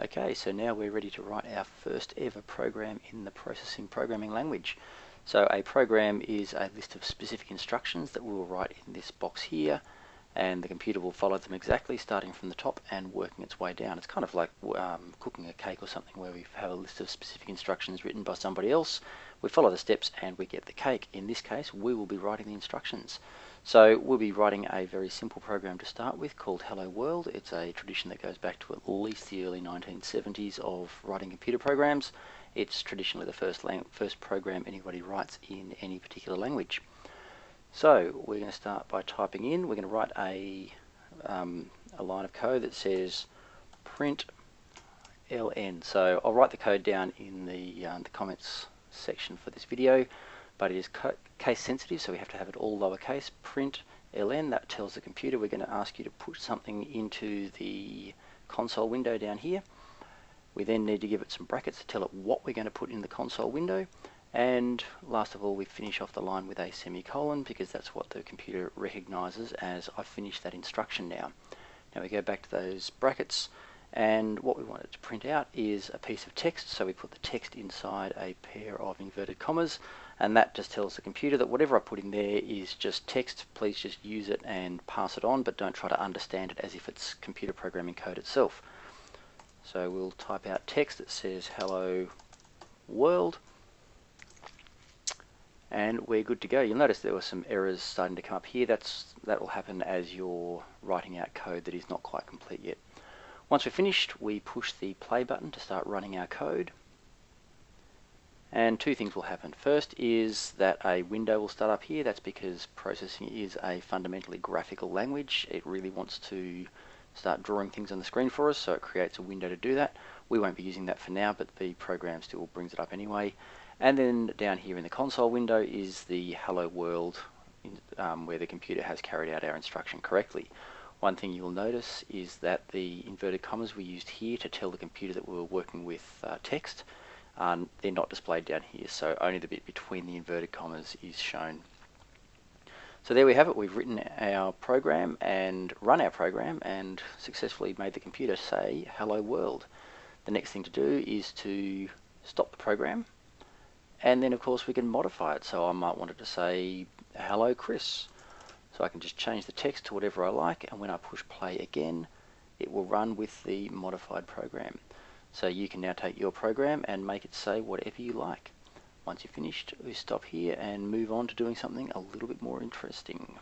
Okay, so now we're ready to write our first ever program in the processing programming language. So a program is a list of specific instructions that we will write in this box here and the computer will follow them exactly starting from the top and working its way down. It's kind of like um, cooking a cake or something where we have a list of specific instructions written by somebody else. We follow the steps and we get the cake. In this case we will be writing the instructions. So we'll be writing a very simple program to start with called Hello World. It's a tradition that goes back to at least the early 1970s of writing computer programs. It's traditionally the first, first program anybody writes in any particular language. So we're going to start by typing in. We're going to write a, um, a line of code that says print ln. So I'll write the code down in the, uh, the comments section for this video but it is case sensitive, so we have to have it all lowercase. Print ln, that tells the computer we're going to ask you to put something into the console window down here. We then need to give it some brackets to tell it what we're going to put in the console window. And last of all, we finish off the line with a semicolon because that's what the computer recognizes as I've finished that instruction now. Now we go back to those brackets and what we want it to print out is a piece of text. So we put the text inside a pair of inverted commas and that just tells the computer that whatever I put in there is just text. Please just use it and pass it on but don't try to understand it as if it's computer programming code itself. So we'll type out text that says hello world and we're good to go. You'll notice there were some errors starting to come up here. That's That will happen as you're writing out code that is not quite complete yet. Once we're finished, we push the play button to start running our code. And two things will happen. First is that a window will start up here. That's because processing is a fundamentally graphical language. It really wants to start drawing things on the screen for us, so it creates a window to do that. We won't be using that for now, but the program still brings it up anyway. And then down here in the console window is the hello world um, where the computer has carried out our instruction correctly. One thing you'll notice is that the inverted commas we used here to tell the computer that we were working with uh, text, um, they're not displayed down here, so only the bit between the inverted commas is shown. So there we have it, we've written our program and run our program and successfully made the computer say hello world. The next thing to do is to stop the program and then of course we can modify it so I might want it to say hello Chris so I can just change the text to whatever I like and when I push play again it will run with the modified program. So you can now take your program and make it say whatever you like. Once you've finished, we stop here and move on to doing something a little bit more interesting.